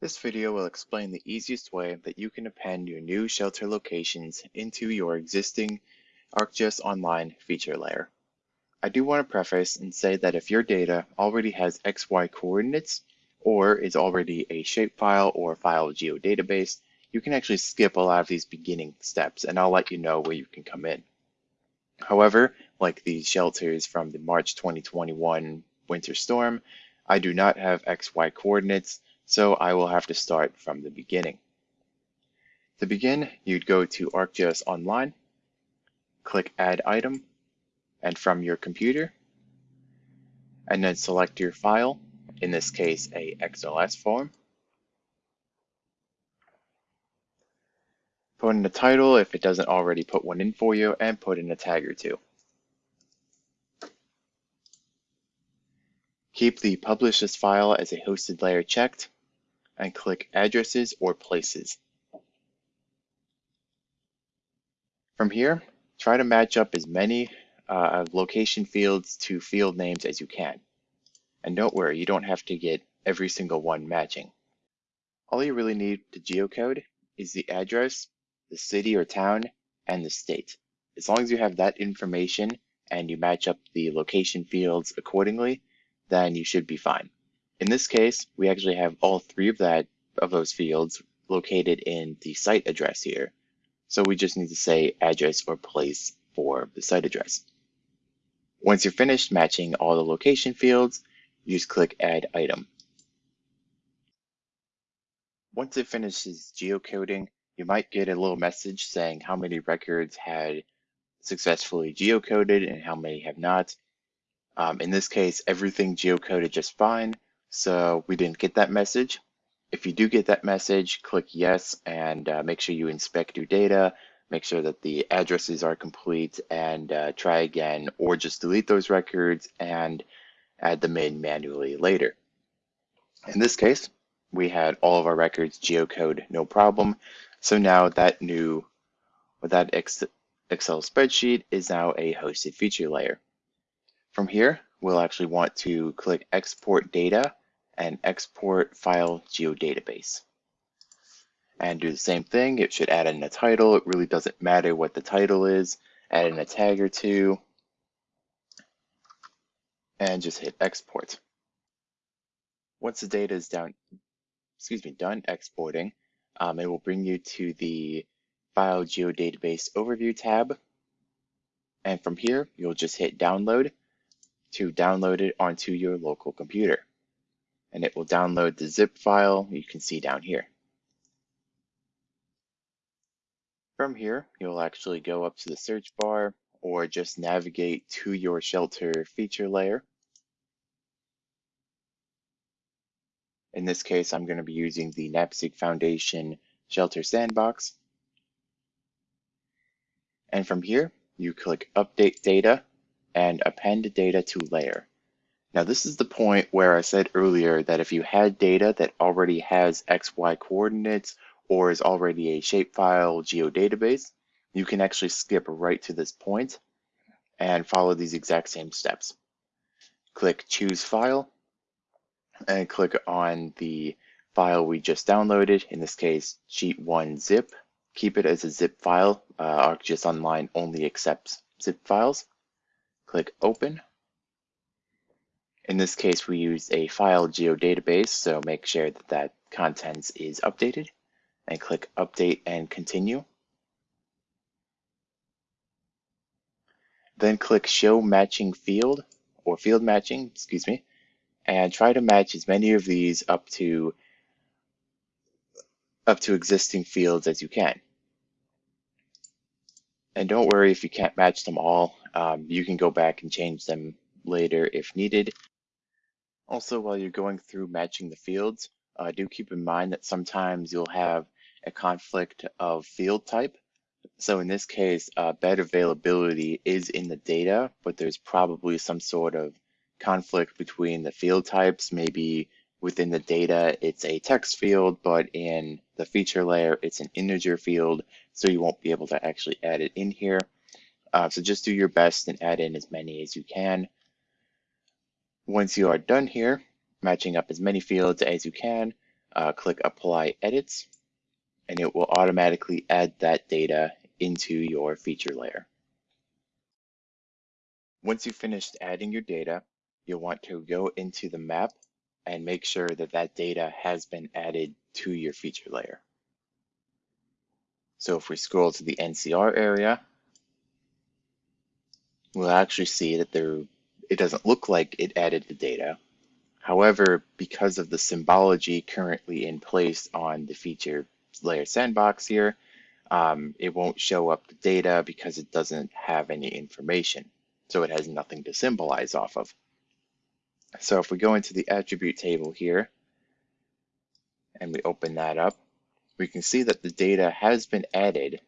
This video will explain the easiest way that you can append your new shelter locations into your existing ArcGIS Online feature layer. I do want to preface and say that if your data already has XY coordinates or is already a shapefile or file geodatabase, you can actually skip a lot of these beginning steps and I'll let you know where you can come in. However, like these shelters from the March 2021 winter storm, I do not have XY coordinates so I will have to start from the beginning. To begin, you'd go to ArcGIS Online, click Add Item, and from your computer, and then select your file, in this case a XLS form. Put in a title if it doesn't already put one in for you, and put in a tag or two. Keep the Publish this file as a hosted layer checked, and click Addresses or Places. From here, try to match up as many uh, location fields to field names as you can. And don't worry, you don't have to get every single one matching. All you really need to geocode is the address, the city or town, and the state. As long as you have that information and you match up the location fields accordingly, then you should be fine. In this case, we actually have all three of that of those fields located in the site address here. So we just need to say address or place for the site address. Once you're finished matching all the location fields, you just click Add Item. Once it finishes geocoding, you might get a little message saying how many records had successfully geocoded and how many have not. Um, in this case, everything geocoded just fine, so we didn't get that message. If you do get that message, click yes and uh, make sure you inspect your data, make sure that the addresses are complete and uh, try again or just delete those records and add them in manually later. In this case, we had all of our records geocode no problem. So now that new, that Excel spreadsheet is now a hosted feature layer. From here, we'll actually want to click export data and export file geodatabase. And do the same thing, it should add in a title. It really doesn't matter what the title is. Add in a tag or two. And just hit export. Once the data is down, excuse me, done exporting, um, it will bring you to the File Geodatabase Overview tab. And from here, you'll just hit download to download it onto your local computer. And it will download the zip file you can see down here. From here, you'll actually go up to the search bar or just navigate to your shelter feature layer. In this case, I'm going to be using the NAPSG Foundation Shelter Sandbox. And from here, you click Update Data and append data to layer. Now this is the point where I said earlier that if you had data that already has XY coordinates or is already a shapefile geodatabase, you can actually skip right to this point and follow these exact same steps. Click Choose File and click on the file we just downloaded, in this case, Sheet 1 zip. Keep it as a zip file. Uh, ArcGIS Online only accepts zip files click open. In this case, we use a file geodatabase, so make sure that that contents is updated and click update and continue. Then click show matching field or field matching, excuse me, and try to match as many of these up to up to existing fields as you can. And don't worry if you can't match them all. Um, you can go back and change them later if needed. Also, while you're going through matching the fields, uh, do keep in mind that sometimes you'll have a conflict of field type. So in this case, uh, bed availability is in the data, but there's probably some sort of conflict between the field types. Maybe within the data, it's a text field, but in the feature layer, it's an integer field, so you won't be able to actually add it in here. Uh, so just do your best and add in as many as you can. Once you are done here, matching up as many fields as you can, uh, click Apply Edits, and it will automatically add that data into your feature layer. Once you've finished adding your data, you'll want to go into the map and make sure that that data has been added to your feature layer. So if we scroll to the NCR area, we'll actually see that there it doesn't look like it added the data. However, because of the symbology currently in place on the feature layer sandbox here, um, it won't show up the data because it doesn't have any information. So it has nothing to symbolize off of. So if we go into the attribute table here and we open that up, we can see that the data has been added.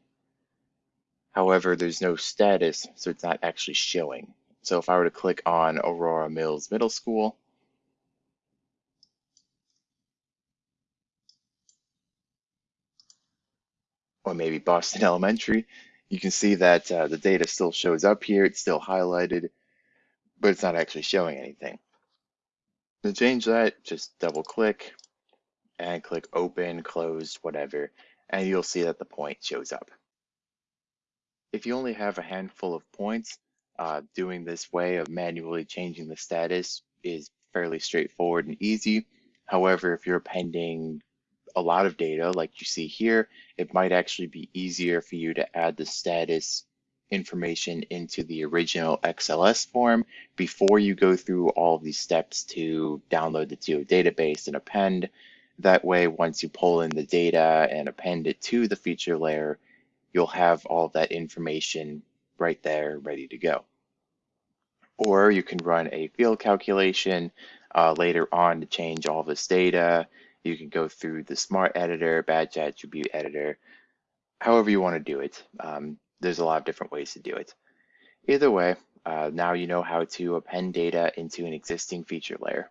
However, there's no status, so it's not actually showing. So if I were to click on Aurora Mills Middle School, or maybe Boston Elementary, you can see that uh, the data still shows up here. It's still highlighted, but it's not actually showing anything. To change that, just double click and click open, closed, whatever, and you'll see that the point shows up. If you only have a handful of points, uh, doing this way of manually changing the status is fairly straightforward and easy. However, if you're appending a lot of data like you see here, it might actually be easier for you to add the status information into the original XLS form before you go through all of these steps to download the geodatabase and append. That way, once you pull in the data and append it to the feature layer, you'll have all that information right there ready to go or you can run a field calculation uh, later on to change all this data. You can go through the smart editor, batch attribute editor, however you want to do it. Um, there's a lot of different ways to do it. Either way, uh, now you know how to append data into an existing feature layer.